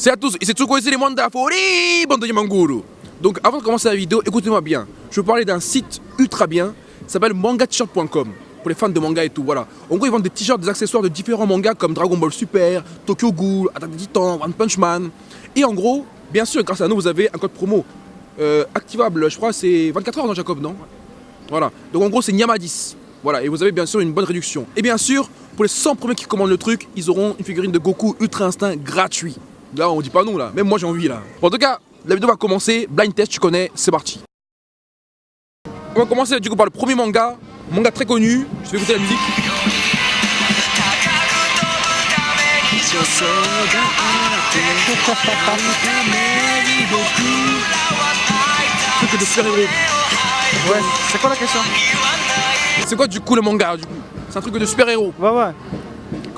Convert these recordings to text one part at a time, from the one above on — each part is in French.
C'est à tous, et c'est Tsuko et les Manda Fori, bande de Yamanguru. Donc avant de commencer la vidéo, écoutez-moi bien. Je vais parler d'un site ultra bien, ça s'appelle mangatshirt.com pour les fans de manga et tout, voilà. En gros, ils vendent des t-shirts, des accessoires de différents mangas comme Dragon Ball Super, Tokyo Ghoul, Attack des Titans, One Punch Man. Et en gros, bien sûr, grâce à nous, vous avez un code promo euh, activable, je crois, c'est 24 heures, non, Jacob, non? Voilà. Donc en gros, c'est Nyama10. Voilà, et vous avez bien sûr une bonne réduction. Et bien sûr, pour les 100 premiers qui commandent le truc, ils auront une figurine de Goku Ultra Instinct gratuit. Là, on dit pas non, là. Même moi, j'ai envie, là. Bon, en tout cas, la vidéo va commencer. Blind test, tu connais, c'est parti. On va commencer du coup par le premier manga, manga très connu. Je vais écouter la musique. Truc de super-héros. Ouais, c'est quoi la question? C'est quoi du coup le manga du coup? C'est un truc de super-héros. Ouais, ouais.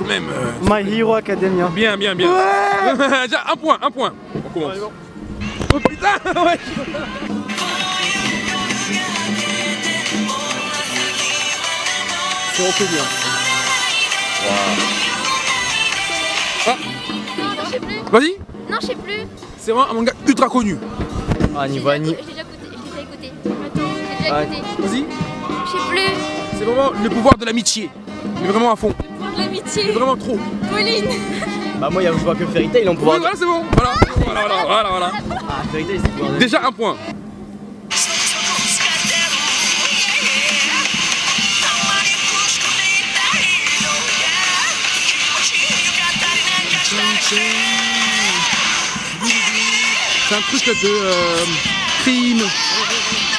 Quand même. euh, My Hero Academia. Bien, bien, bien. Déjà, un point, un point. On commence. Oh putain ouais. C'est reconnu. hein. Ah, Non, je sais plus. vas-y. Non, je sais plus. C'est vraiment un manga ultra connu. Ah, niveau J'ai Annie. déjà écouté. J'ai déjà écouté. Attends, j'ai déjà Ouais. écouté. Vas-y. Je sais plus. C'est vraiment le pouvoir de l'amitié. Mais vraiment à fond. L'amitié. vraiment trop. Pauline. Bah moi, je vois que Fairy Tail, on Oui, pourra... voilà, c'est bon. Voilà, voilà, voilà, voilà, voilà. Ah, Fairy Tail, c'est quoi Déjà un point. C'est un truc de euh, crime,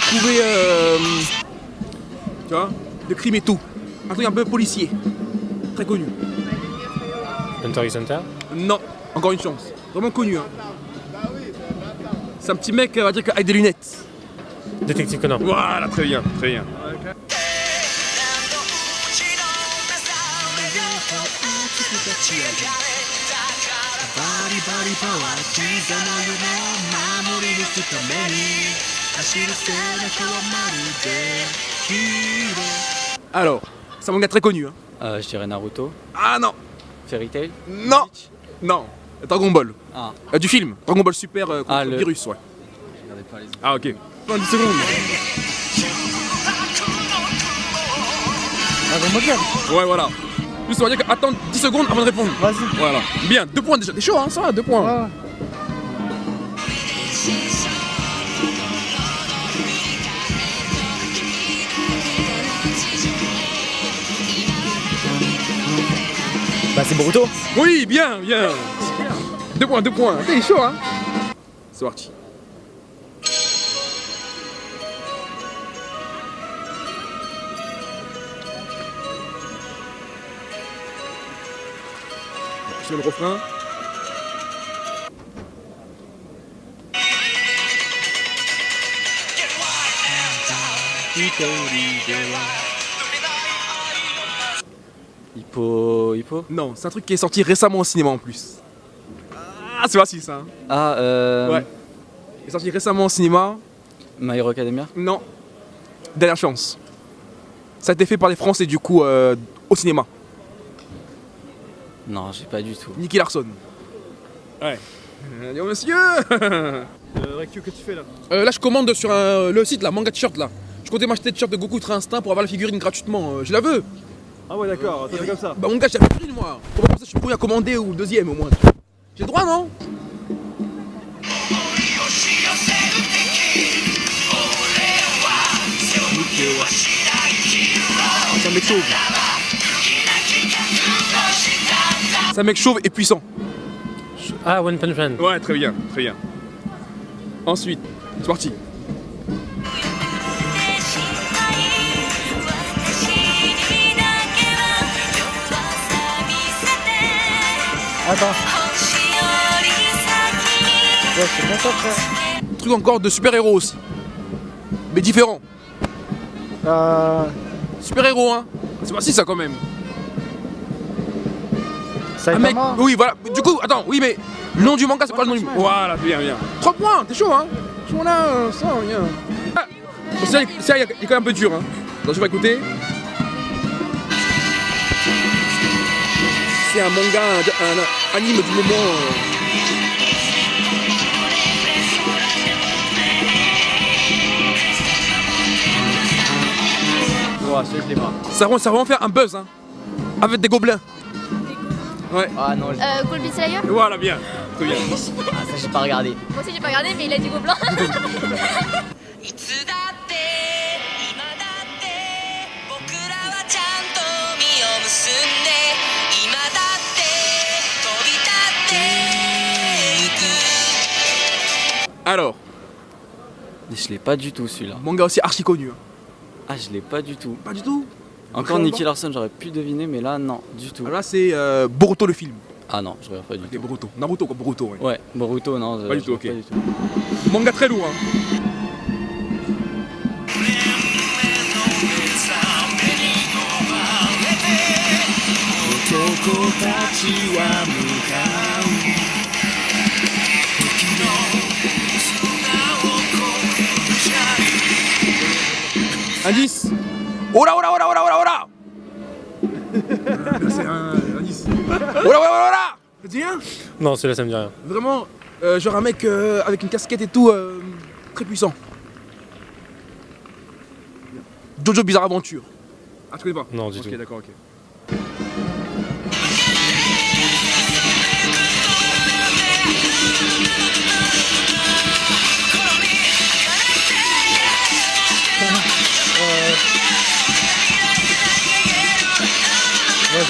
trouver, euh, tu vois, de crime et tout. Un truc un peu policier, très connu. Hunter x Hunter Non, encore une chance. Vraiment connu. Hein. C'est un petit mec, on va dire, avec des lunettes. Détective Conan. Voilà, très bien, très bien. Alors, c'est un manga très connu. Hein. euh, Je dirais Naruto. Ah non, Fairy Tail. non, non. Dragon Ball. Ah. Euh, du film, Dragon Ball Super euh, contre Ah, le- Virus, ouais. Regardez pas les Ah ok. 20 secondes. Dragon Ball Z. Ouais, voilà. Juste on va dire qu'attendre 10 secondes avant de répondre. Vas-y. Voilà. Bien, deux points déjà. T'es chaud, hein, ça va, deux points. Bah c'est Boruto Oui, bien, bien. Deux points, deux points. T'es chaud, hein. C'est parti. Je mets le refrain. Hippo... Hippo? Non, c'est un truc qui est sorti récemment au cinéma en plus. Ah, c'est facile ça. hein. Ah, euh... Ouais. Il est sorti récemment au cinéma. My Hero Academia? Non. Dernière chance. Ça a été fait par les Français du coup euh, au cinéma. Non, j'ai pas du tout. Nicky Larson. Ouais. Allez, monsieur Euh, Rectu, que tu fais là? Euh, Là, je commande sur un- le site, là, Manga T-shirt, là. Je comptais m'acheter des t-shirts de Goku Ultra Instinct pour avoir la figurine gratuitement. Euh, je la veux. Ah ouais, d'accord, ça fait comme ça. Bah, mon gars, j'ai la figurine, moi. Ça, je suis premier à commander ou deuxième au moins. J'ai le droit, non? C'est un mec chauve. C'est un mec chauve et puissant. Ah, One Punch Man. Ouais, très bien, très bien. Ensuite, c'est parti. Attends. Ouais, c'est pas ça, frère. Truc encore de super-héros aussi. Mais différent. Euh. Super-héros, hein. C'est facile ça quand même. Un mec. Oui, voilà. Du coup, attends, oui, mais le nom du manga, c'est quoi le nom du Ouais. Voilà, bien, bien. 3 points, t'es chaud, hein Chaud là, euh, ça, rien. Ah, ça, il- ça, il est il est quand même un peu dur, hein. Donc, je vais écouter. c'est un manga, un, anime du moment. Ça va, ça vraiment faire un buzz, hein. Avec des gobelins. Ouais. Ah non. Euh, Colby Slayer? Voilà, bien. Bien. Ah, ça, j'ai pas regardé. Moi aussi, j'ai pas regardé, mais il a dit gobelin. Alors, Je l'ai pas du tout celui-là. manga aussi archi connu. hein. Ah, je l'ai pas du tout. Pas du tout. Encore Vraiment Nicky Larson, j'aurais pu deviner, mais là, non, du tout. Alors là, c'est euh, Boruto le film. Ah non, je regarde pas du Ok, tout. Boruto. Naruto, quoi, Boruto, ouais. Ouais, Boruto, non. je- Pas du tout, ok. Pas du tout. Manga très lourd, hein. Indice Oh là, oh là, oh là, oh là, oh là, oh là C'est un indice. Oh là, oh là, oh là, oh là Ça te dit rien? Non, celui-là, ça me dit rien. Vraiment, euh, genre un mec euh, avec une casquette et tout, euh, très puissant. Jojo Bizarre Aventure. Ah, tu connais pas? Non, du Ok, tout. d'accord, ok.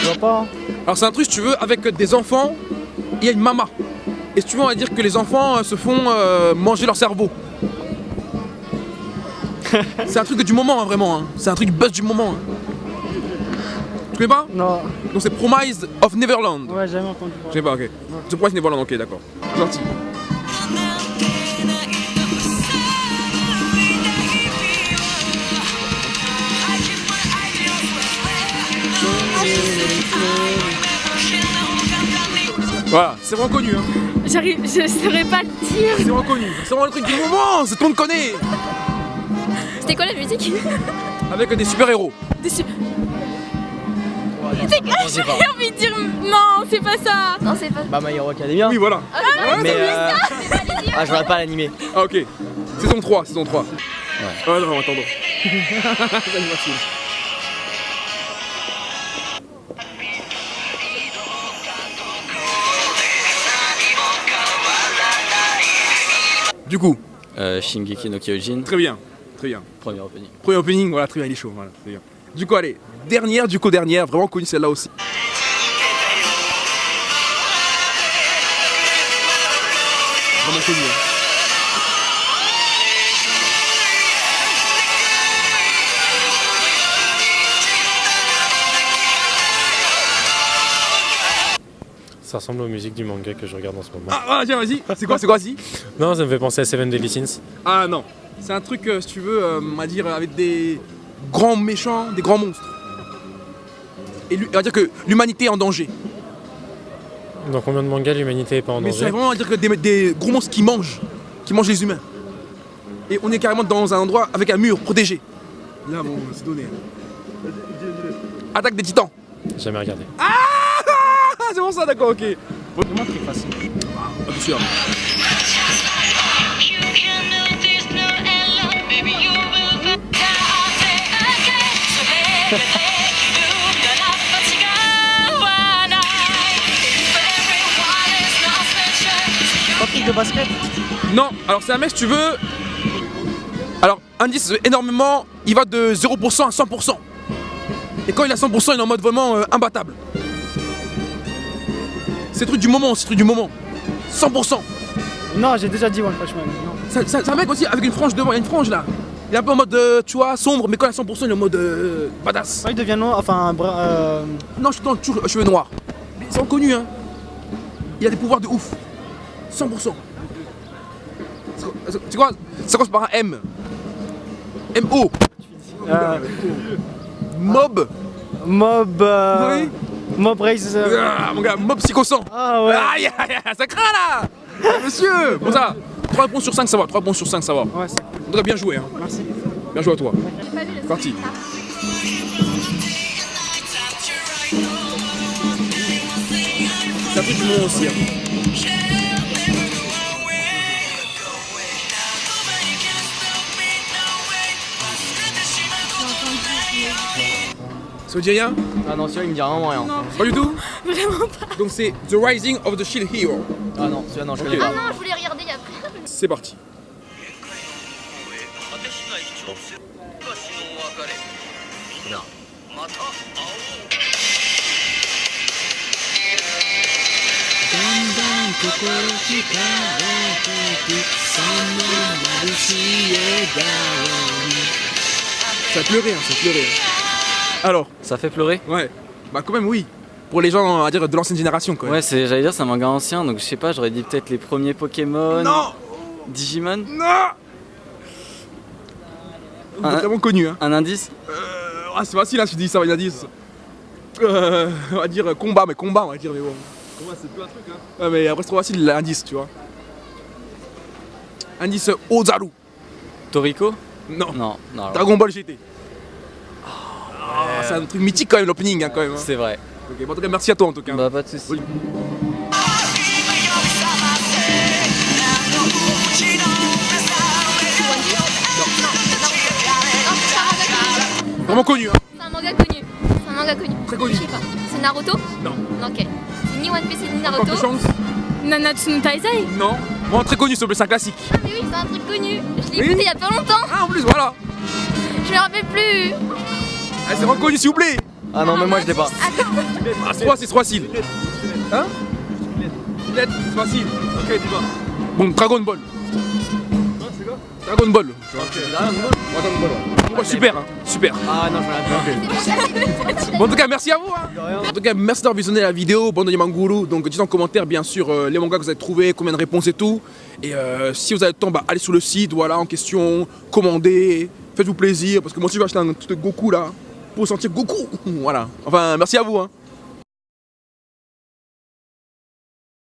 Je vois pas. hein. Alors c'est un truc, si tu veux, avec des enfants, il y a une mama. Et si tu veux, on va dire que les enfants euh, se font euh, manger leur cerveau. c'est un truc du moment, hein, vraiment. hein. C'est un truc buzz du moment. hein. Tu connais pas? Non, Donc c'est Promise of Neverland. ouais, jamais entendu Je sais parler. pas, ok. The Promise Neverland, ok, d'accord. Gentil. Voilà, c'est vraiment connu, hein. J'arrive, je saurais pas le dire. C'est vraiment connu. C'est vraiment le truc du moment, c'est tout le monde connaît. C'était quoi la musique? Avec des super-héros. Dessus. C'est quoi? J'ai envie de dire non, c'est pas ça. Non, c'est pas. Bah, My Hero Academia. Oui, voilà. mais euh... Ah, je regarde pas l'animé. Ah, ok. Saison 3, saison 3. Ouais. Ouais, non, attendons. Du coup, Euh, Shingeki no Kyojin, très bien, très bien. premier opening. Premier opening, voilà, très bien, il est chaud, voilà, très bien. Du coup, allez, dernière, du coup, dernière, vraiment connue celle-là aussi. Vraiment connue. hein. Ça ressemble aux musiques du manga que je regarde en ce moment. Ah, ah, tiens, vas-y, c'est quoi, c'est quoi, vas-y Non, ça me fait penser à Seven Deadly Sins. Ah non, c'est un truc, euh, si tu veux, euh, on va dire, avec des grands méchants, des grands monstres. Et lui- on va dire que l'humanité est en danger. Dans combien de mangas l'humanité est pas en Mais c'est danger vraiment à dire que des, des gros monstres qui mangent, qui mangent les humains. Et on est carrément dans un endroit avec un mur protégé. Là, bon, c'est donné. Attaque des titans. Jamais regardé. Ah, ah c'est bon Lazima sadaka okay. Comment tu passes Attention. Pas de basket Non, alors c'est un mec si tu veux. Alors indice euh, énormément, il va de 0% à 100%. Et quand il a 100%, il est en mode vraiment euh, imbattable. C'est le truc du moment, c'est truc du moment. 100%. Non, j'ai déjà dit One Punch Man. Non. C'est un mec aussi avec une frange devant, il y a une frange là. Il est un peu en mode, euh, tu vois, sombre, mais quand il est à 100%, il est en mode euh, badass. Quand il devient noir, enfin, euh, Non, je suis toujours cheveux noirs. Mais c'est reconnu, hein. Il a des pouvoirs de ouf. 100%. C'est- Tu vois, ça commence par un M. M-O. euh, Mob. Mob. euh, Oui. Mob Raise. euh, Ah, mon gars, mob psychosant. Ah ouais. Aïe, aïe, aïe, ça craint là Monsieur Bon ça, 3 réponses sur 5, ça va. 3 réponses sur 5, ça va. Ouais, c'est On devrait bien jouer, hein. Merci. Bien joué à toi. Le Parti. Un truc du moment aussi. hein. Ça vous dit rien Ah non, celui-là il me dit vraiment rien. Pas du tout Vraiment pas. Donc c'est The Rising of the Shield Hero. Ah non, celui-là non, je okay. connais pas. Ah non, je voulais regarder il y a C'est parti. Ça pleurait, hein, ça pleurait. Alors, ça fait pleurer ouais. Bah quand même oui. Pour les gens, on va dire, de l'ancienne génération quoi. Ouais, c'est, j'allais dire, c'est un manga ancien, donc je sais pas, j'aurais dit peut-être les premiers Pokémon. Non Digimon Non Ah. Vraiment connu hein. Un indice Euh, ah, c'est facile hein, si tu dis ça, il y a 10. Euh, on va dire combat, mais combat on va dire, mais bon. Combat c'est plus un truc hein. Ouais, mais après c'est trop facile l'indice, tu vois. Indice Ozaru. Toriko Non. Non, non. Dragon Ball GT. Ah, c'est un truc mythique quand même l'opening hein, quand même. hein. C'est vrai. Ok, bon, en tout cas merci à toi en tout cas. Bah, pas de soucis. Oui. Vraiment connu hein. C'est un manga connu. C'est un manga connu. Très connu. Je sais pas. C'est Naruto Non. Ok. C'est ni One Piece ni Encore Naruto. de chance Nanatsu no Taizai Non. Bon, très connu, s'il te plaît, c'est un classique. Ah mais oui, c'est un truc connu. Je l'ai Oui. écouté il y a pas longtemps. Ah, en plus, voilà. Je me rappelle plus. Ah, c'est reconnu, s'il vous plaît. Ah non, mais moi je l'ai pas. Attends. Ah, c'est c'est facile. Hein c'est facile. Ok, dis-moi. Bon, Dragon Ball. Dragon Ball. Dragon Ball. ouais. super, hein, super. Ah non, je. Bon, en tout cas, merci à vous. hein. En tout cas, merci d'avoir visionné la vidéo. Bon, Manguru. Donc, dites en commentaire, bien sûr, euh, les mangas que vous avez trouvés, combien de réponses et tout. Et euh, si vous avez le temps, bah, allez sur le site, voilà, en question, commandez, faites-vous plaisir. Parce que moi aussi, je vais acheter un truc de Goku là, pour sentir Goku. Voilà. Enfin, merci à vous. Hein.